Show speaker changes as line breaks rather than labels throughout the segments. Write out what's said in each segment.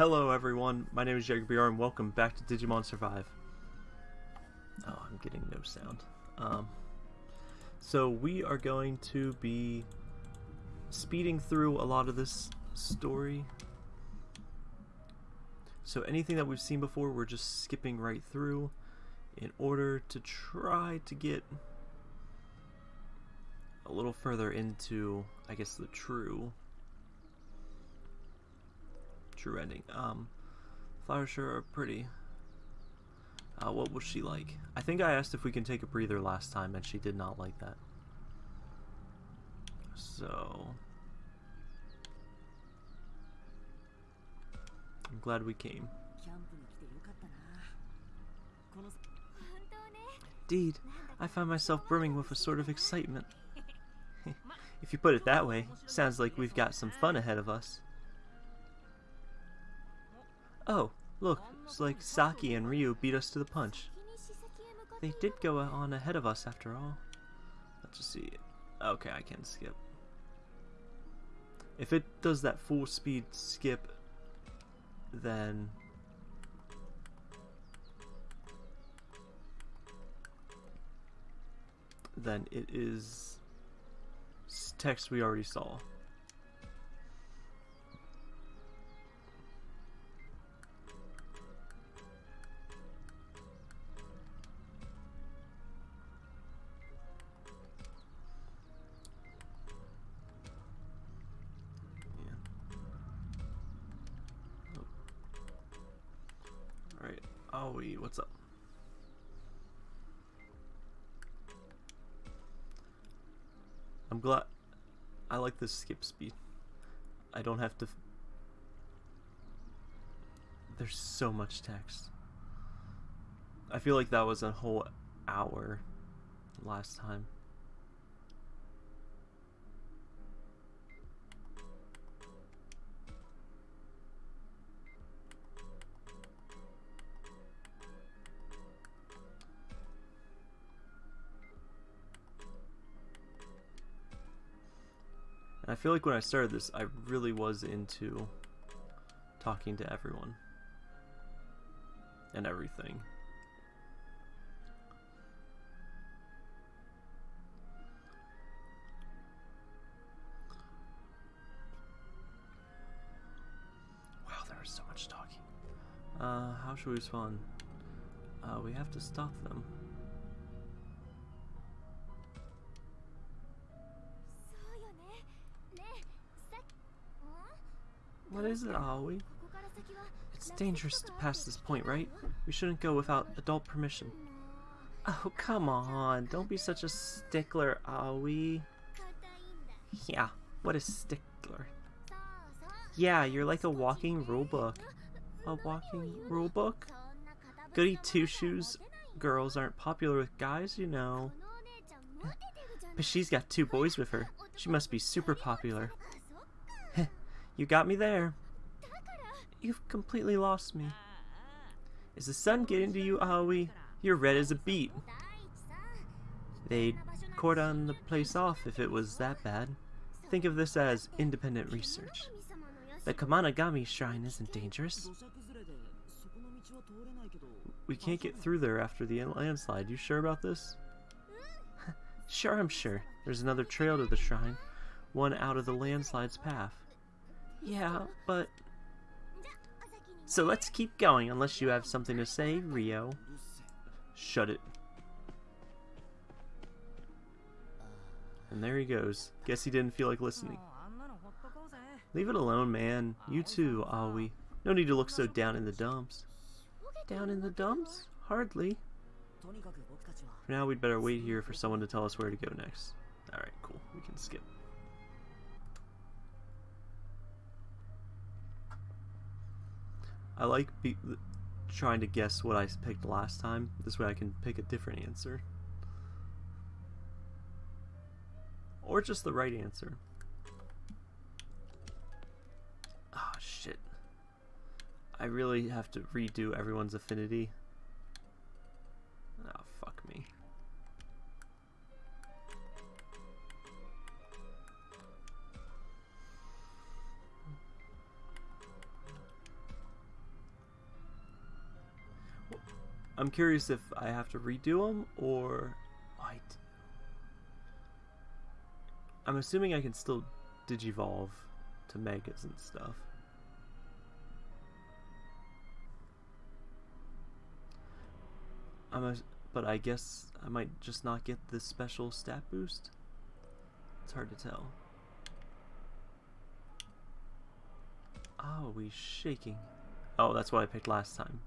Hello everyone, my name is JagerBR and welcome back to Digimon Survive. Oh, I'm getting no sound. Um, so we are going to be speeding through a lot of this story. So anything that we've seen before, we're just skipping right through in order to try to get a little further into, I guess, the true true ending. Um, flowers sure are pretty. Uh, what was she like? I think I asked if we can take a breather last time, and she did not like that. So... I'm glad we came. Indeed, I find myself brimming with a sort of excitement. if you put it that way, sounds like we've got some fun ahead of us. Oh, look, it's like Saki and Ryo beat us to the punch. They did go on ahead of us after all. Let's just see. Okay, I can skip. If it does that full speed skip, then... Then it is text we already saw. What's up? I'm glad I like this skip speed. I don't have to There's so much text. I feel like that was a whole hour last time. Feel like when I started this, I really was into talking to everyone and everything. Wow, there is so much talking. Uh, how should we respond? Uh, we have to stop them. What is it, Aoi? It's dangerous to pass this point, right? We shouldn't go without adult permission. Oh, come on. Don't be such a stickler, Aoi. Yeah, what a stickler. Yeah, you're like a walking rulebook. A walking rulebook? Goody two-shoes girls aren't popular with guys, you know. But she's got two boys with her. She must be super popular. You got me there. You've completely lost me. Is the sun getting to you, Aoi? You're red as a beet. They'd cordon the place off if it was that bad. Think of this as independent research. The Kemonogami shrine isn't dangerous. We can't get through there after the landslide. You sure about this? sure, I'm sure. There's another trail to the shrine. One out of the landslide's path. Yeah, but... So let's keep going, unless you have something to say, Ryo. Shut it. And there he goes. Guess he didn't feel like listening. Leave it alone, man. You too, Aoi. No need to look so down in the dumps. Down in the dumps? Hardly. For now, we'd better wait here for someone to tell us where to go next. Alright, cool. We can skip. I like trying to guess what I picked last time. This way I can pick a different answer. Or just the right answer. Oh, shit. I really have to redo everyone's affinity. I'm curious if I have to redo them or what. I'm assuming I can still digivolve to megas and stuff. I'm a, but I guess I might just not get this special stat boost. It's hard to tell. Oh, we shaking. Oh, that's what I picked last time.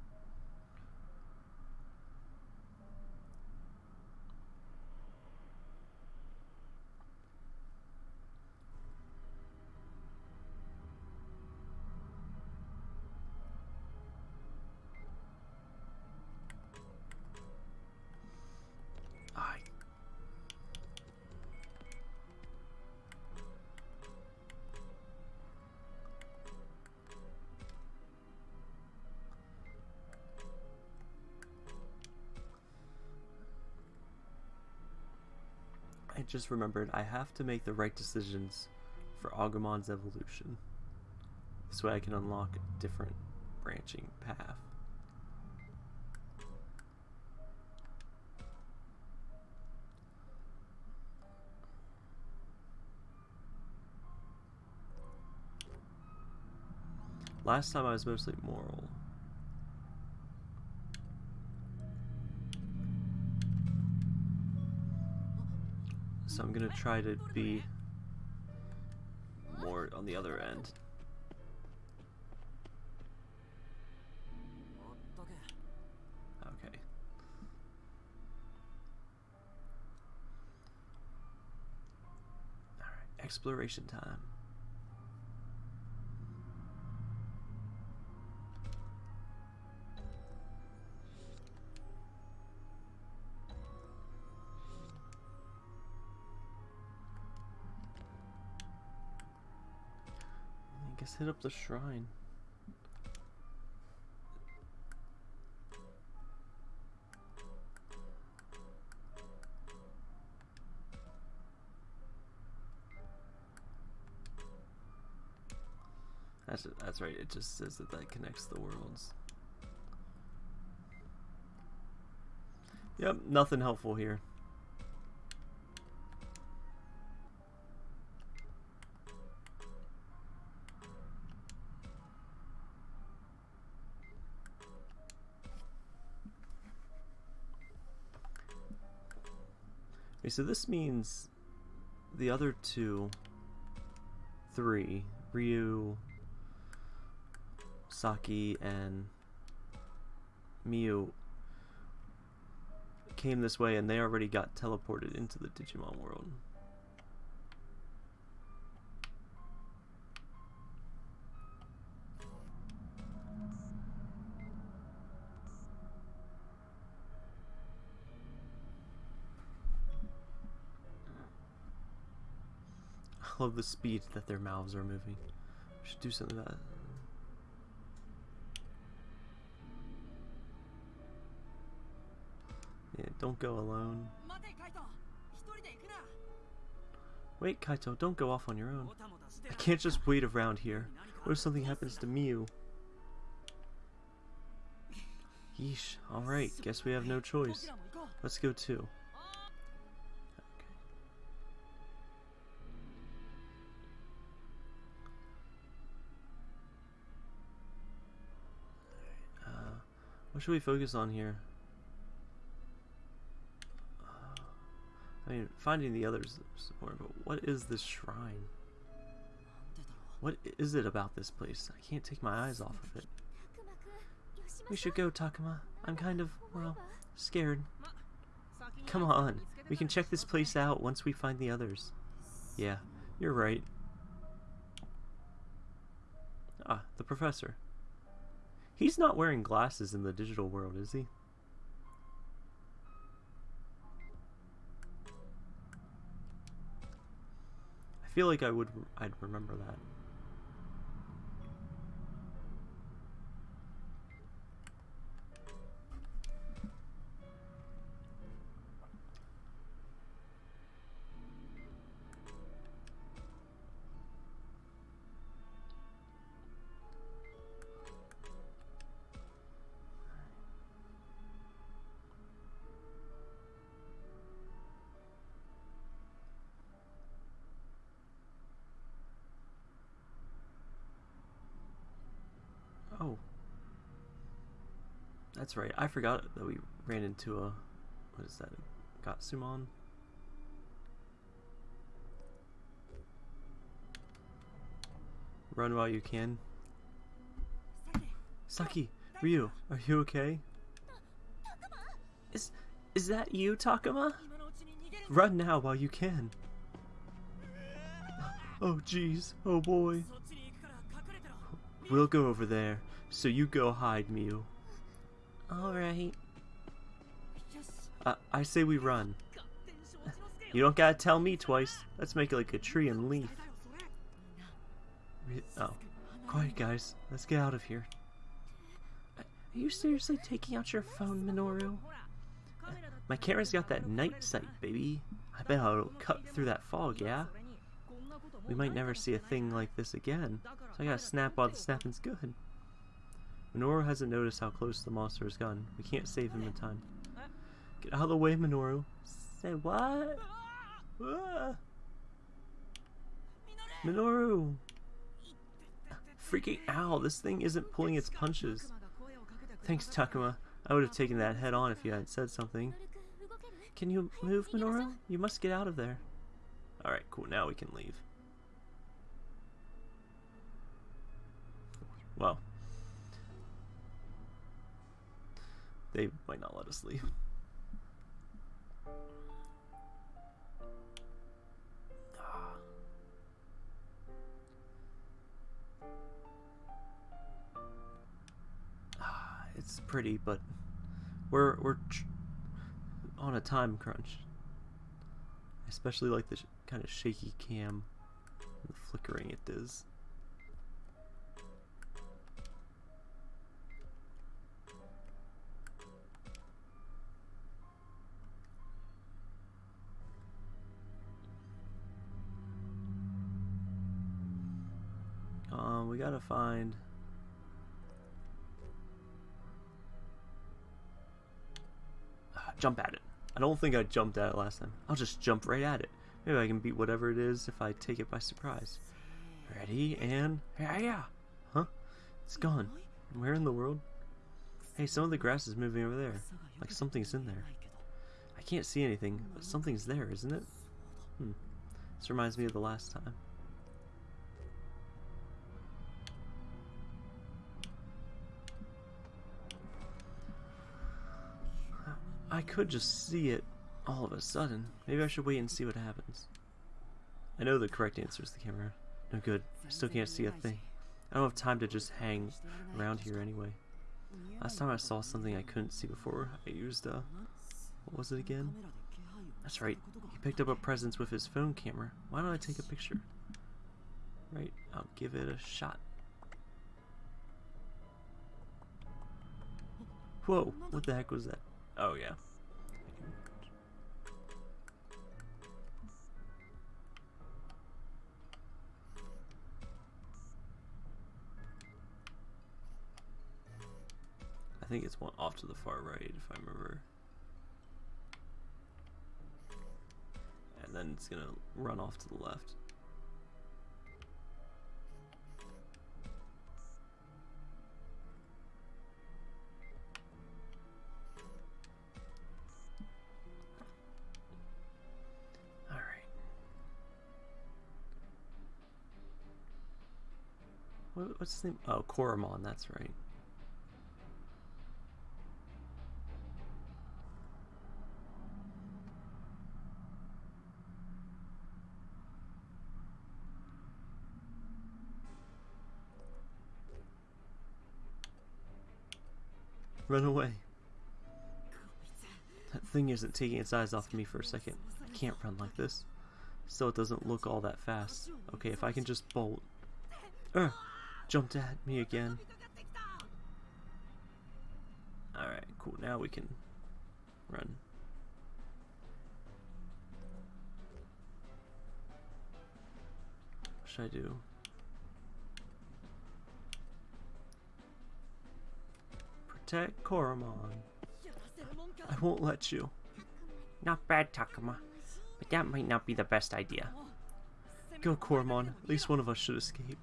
Just remembered I have to make the right decisions for Agumon's evolution. This way I can unlock a different branching path. Last time I was mostly moral. So I'm gonna try to be more on the other end. Okay. Alright, exploration time. Let's hit up the shrine. That's that's right. It just says that that connects the worlds. Yep, nothing helpful here. Okay, so this means the other two, three, Ryo, Saki, and Miu came this way and they already got teleported into the Digimon world. Love the speed that their mouths are moving. We should do something about it. Yeah, don't go alone. Wait, Kaito, don't go off on your own. I can't just wait around here. What if something happens to Miu? Yeesh, alright, guess we have no choice. Let's go too. What should we focus on here? Uh, I mean, finding the others is important, but what is this shrine? What is it about this place? I can't take my eyes off of it. We should go, Takuma. I'm kind of, well, scared. Come on. We can check this place out once we find the others. Yeah, you're right. Ah, the professor. He's not wearing glasses in the digital world, is he? I feel like I would I'd remember that. That's right. I forgot that we ran into a... What is that? Gatsumon? Run while you can. Saki, Ryo, are you okay? Is is that you, Takuma? Run now while you can. Oh jeez, oh boy. We'll go over there, so you go hide, Miu. Alright. Uh, I say we run. You don't gotta tell me twice. Let's make it like a tree and leaf. Oh. Quiet, guys. Let's get out of here. Are you seriously taking out your phone, Minoru? My camera's got that night sight, baby. I bet it'll cut through that fog, yeah? We might never see a thing like this again, so I gotta snap while the snapping's good. Minoru hasn't noticed how close the monster has gotten. We can't save him in time. Get out of the way, Minoru. Say what? Ah. Minoru! Freaking out! This thing isn't pulling its punches. Thanks, Takuma. I would have taken that head on if you hadn't said something. Can you move, Minoru? You must get out of there. Alright, cool. Now we can leave. Well. They might not let us leave. Ah, it's pretty, but we're we're on a time crunch. Especially like the kind of shaky cam, and the flickering it does. Um, we gotta find jump at it. I don't think I jumped at it last time. I'll just jump right at it. Maybe I can beat whatever it is if I take it by surprise. Ready, and... Yeah, yeah! Huh? It's gone. Where in the world? Hey, some of the grass is moving over there. Like something's in there. I can't see anything, but something's there, isn't it? Hmm. This reminds me of the last time. I could just see it all of a sudden. Maybe I should wait and see what happens. I know the correct answer is the camera. No good. I still can't see a thing. I don't have time to just hang around here anyway. Last time I saw something I couldn't see before, I used, uh, what was it again? That's right, he picked up a presence with his phone camera. Why don't I take a picture? Right, I'll give it a shot. Whoa, what the heck was that? Oh, yeah. I think it's one off to the far right, if I remember. And then it's gonna run off to the left. What's his name? Oh, Koromon, that's right. Run away. That thing isn't taking its eyes off me for a second. I can't run like this. Still, it doesn't look all that fast. Okay, if I can just bolt. Jumped at me again. Alright, cool. Now we can run. What should I do? Protect Koromon. I won't let you.
Not bad, Takuma. But that might not be the best idea.
Go, Koromon. At least one of us should escape.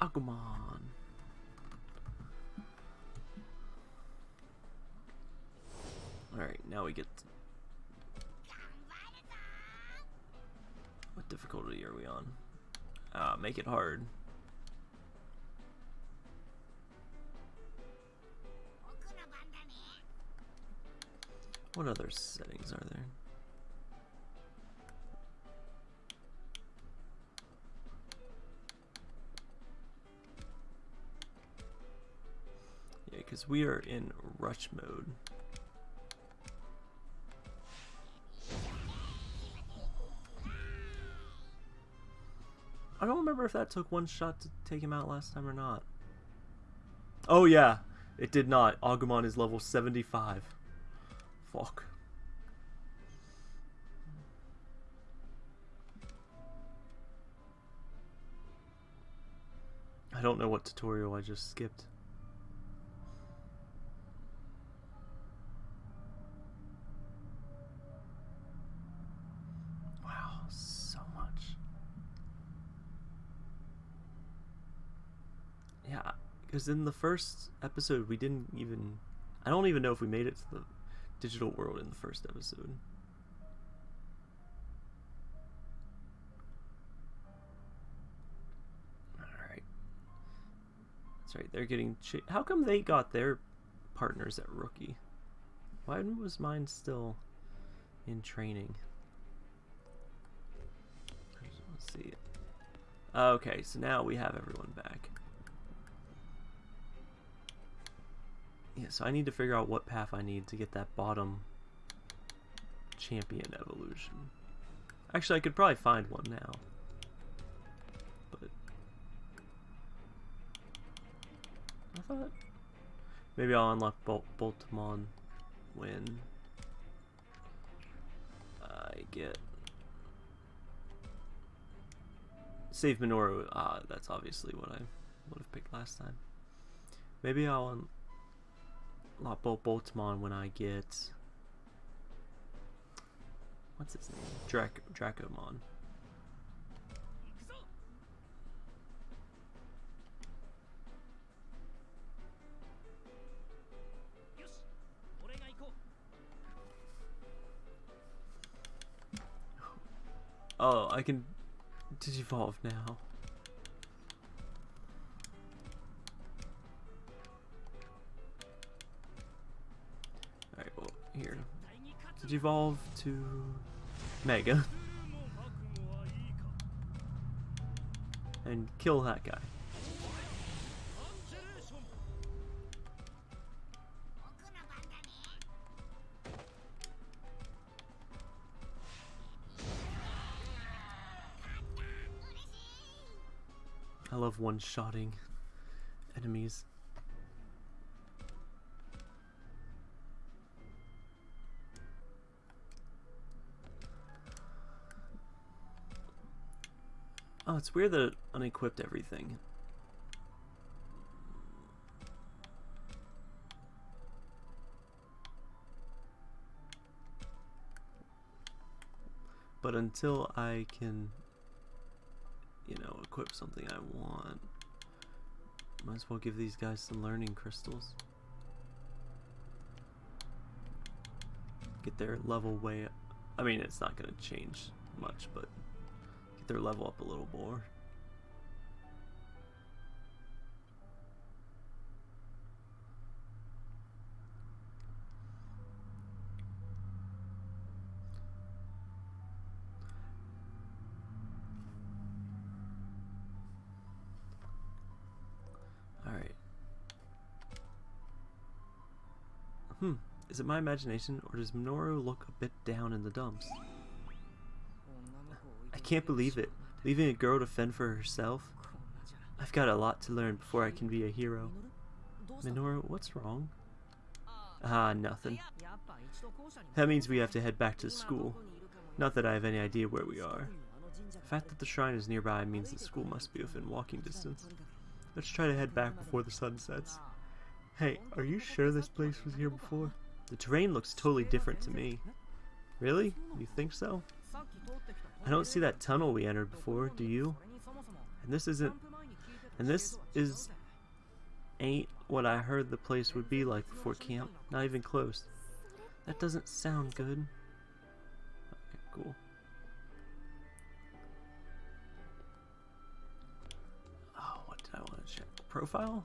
Agumon. Alright, now we get... What difficulty are we on? Uh, make it hard. What other settings are there? Because we are in rush mode. I don't remember if that took one shot to take him out last time or not. Oh yeah, it did not. Agumon is level 75. Fuck. I don't know what tutorial I just skipped. Wow, so much. Yeah, because in the first episode we didn't even... I don't even know if we made it to the digital world in the first episode. Alright. That's right, they're getting... How come they got their partners at Rookie? Why was mine still in training? Let's see. Okay, so now we have everyone back. Yeah, so I need to figure out what path I need to get that bottom champion evolution. Actually, I could probably find one now. But... I thought... Maybe I'll unlock Bol Boltmon when I get... Save Minoru. Ah, that's obviously what I would have picked last time. Maybe I'll unlock Bolt Boltmon when I get what's his name? Drac Dracomon. Oh, I can digivolve now. Digivolve to Mega. And kill that guy. I love one-shotting enemies. It's weird that it unequipped everything. But until I can, you know, equip something I want, might as well give these guys some learning crystals. Get their level way up. I mean, it's not going to change much, but their level up a little more. Hmm. Is it my imagination, or does Minoru look a bit down in the dumps? I can't believe it. Leaving a girl to fend for herself? I've got a lot to learn before I can be a hero. Minoru, what's wrong? Ah, nothing. That means we have to head back to school. Not that I have any idea where we are. The fact that the shrine is nearby means the school must be within walking distance. Let's try to head back before the sun sets. Hey, are you sure this place was here before? The terrain looks totally different to me. Really? You think so? I don't see that tunnel we entered before, do you? And this isn't... And this is ain't what I heard the place would be like before camp. Not even close. That doesn't sound good. Okay, cool. Oh, what did I want to check? Profile?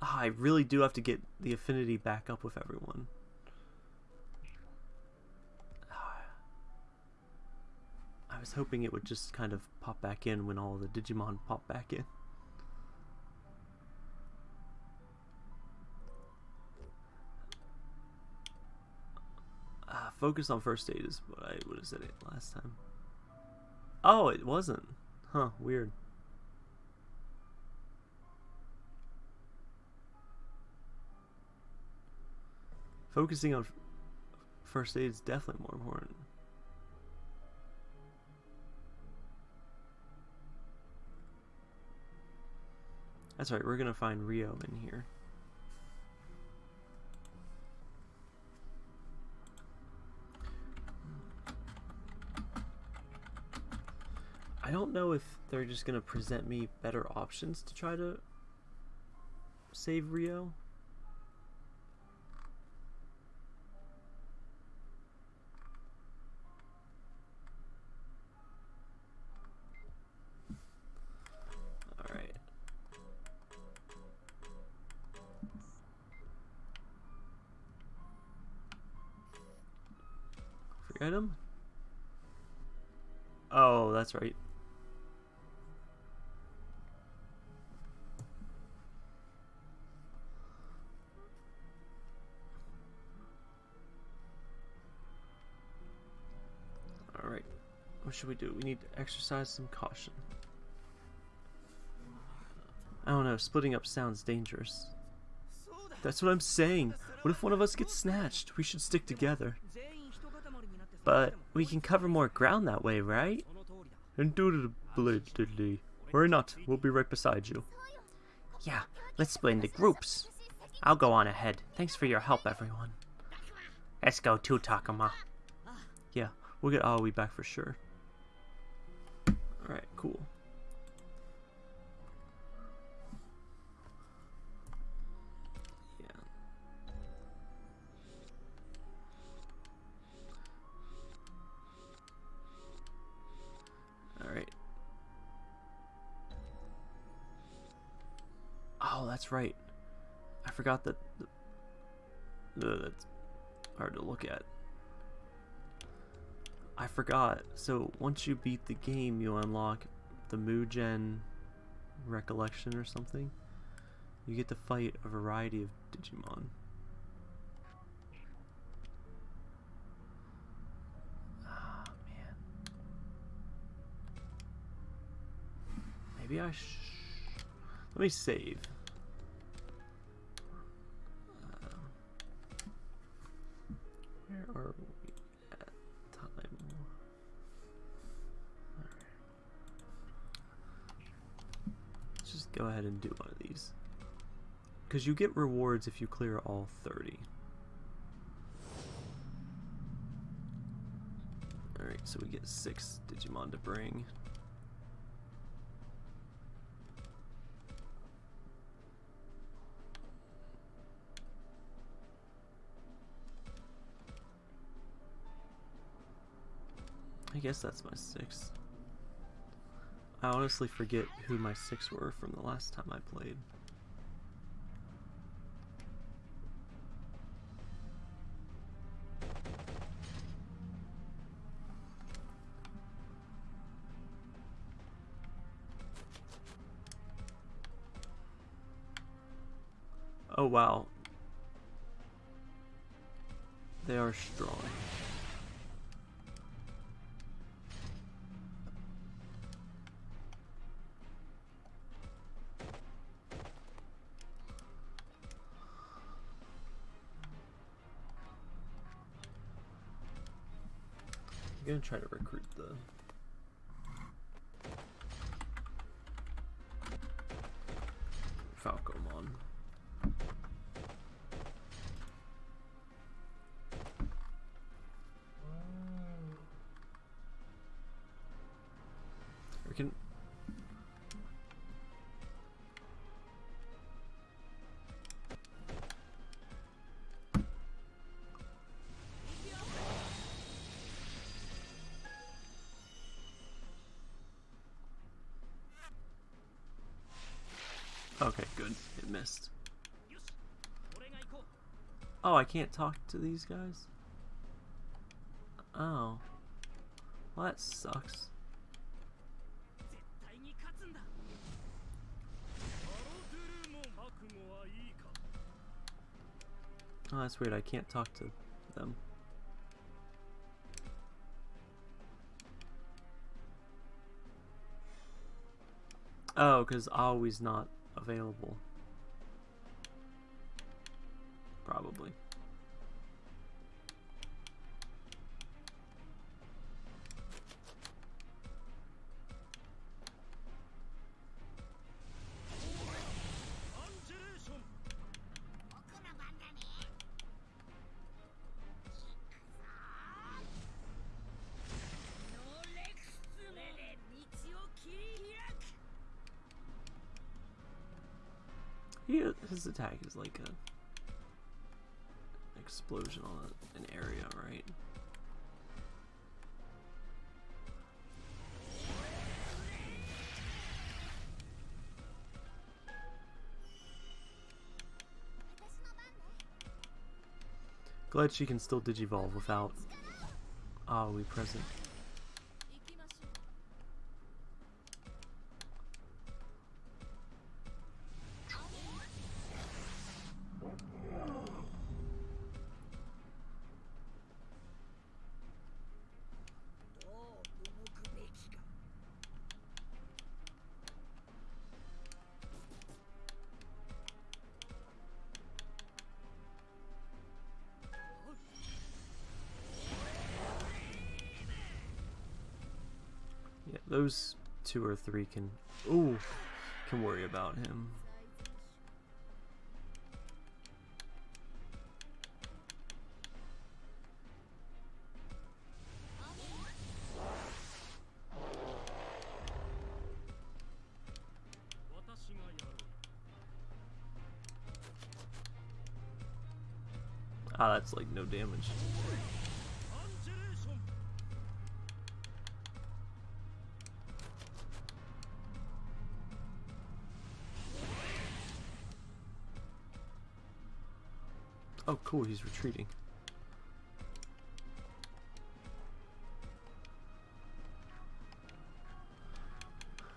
Ah, I really do have to get the affinity back up with everyone. I was hoping it would just kind of pop back in when all the Digimon pop back in. Ah, focus on first aid is what I would have said it last time. Oh, it wasn't. Huh, weird. Focusing on first aid is definitely more important. That's right, we're gonna find Ryo in here. I don't know if they're just gonna present me better options to try to save Ryo. That's right. Alright. What should we do? We need to exercise some caution. I don't know, splitting up sounds dangerous. That's what I'm saying. What if one of us gets snatched? We should stick together. But we can cover more ground that way, right? Indubitably. Worry not, we'll be right beside you.
Yeah, let's split into groups. I'll go on ahead. Thanks for your help, everyone. Let's go too, Takuma. Ah.
Yeah, we'll get Aoi back for sure. Alright, cool. Oh, that's right. I forgot that. The, that's hard to look at. I forgot. So once you beat the game, you unlock the Mugen Recollection or something. You get to fight a variety of Digimon. Ah, man. Maybe I sh... Let me save. Because you get rewards if you clear all 30. Alright, so we get 6 Digimon to bring. I guess that's my six. I honestly forget who my six were from the last time I played. Oh wow. They are strong. I'm gonna try to recruit the Okay, good. It missed. Oh, I can't talk to these guys? Oh. Well, that sucks. Oh, that's weird. I can't talk to them. Oh, because always not available. Probably. He, his attack is like a explosion on an area, right? Glad she can still digivolve without ah, Aoi present. Those two or three can ooh can worry about him. Ah, that's like no damage. Cool, he's retreating.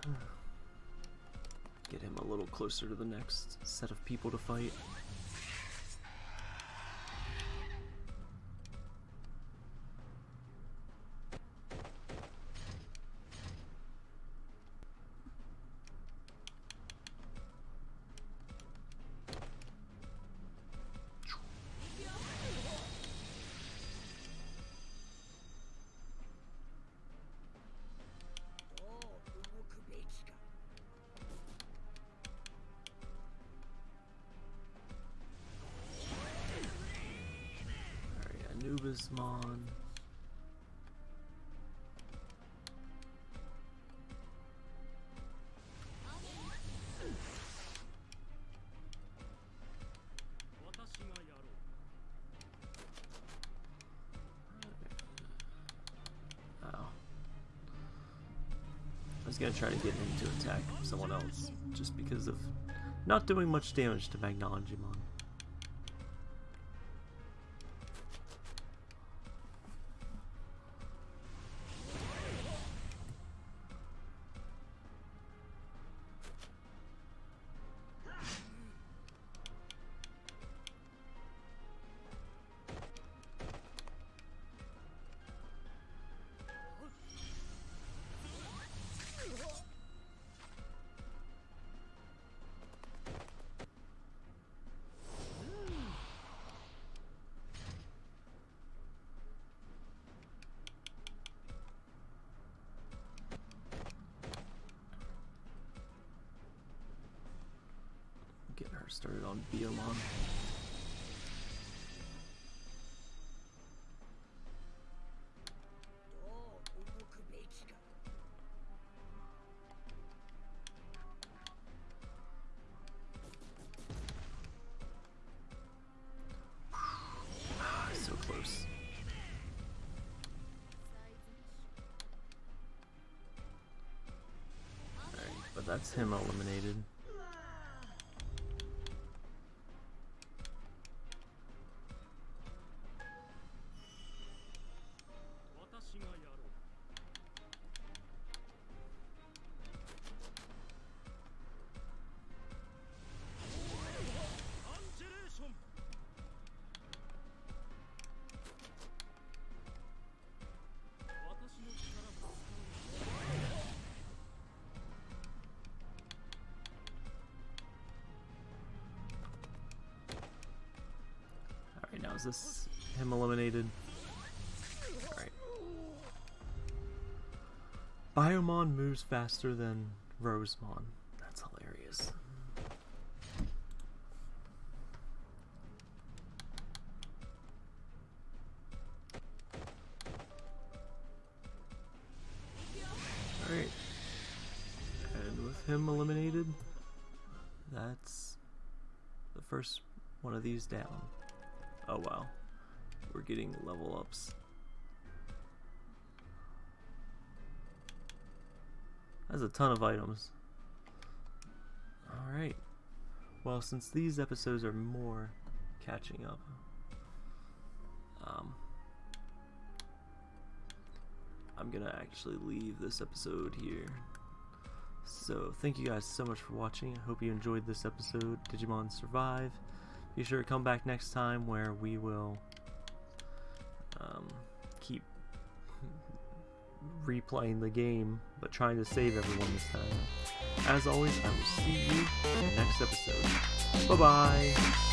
Get him a little closer to the next set of people to fight. Anubismon. Oh. I was gonna try to get him to attack someone else, just because of not doing much damage to. Getting started on Biyomon. so close. But that's him eliminated. Now, is this him eliminated? Alright. Biyomon moves faster than Rosemon. That's hilarious. Alright. And with him eliminated, that's the first one of these down. Getting level ups. That's a ton of items. Alright. Well, since these episodes are more catching up, um, I'm gonna actually leave this episode here. So, thank you guys so much for watching. I hope you enjoyed this episode, Digimon Survive. Be sure to come back next time where we will replaying the game, but trying to save everyone this time. As always, I will see you in the next episode. Bye bye!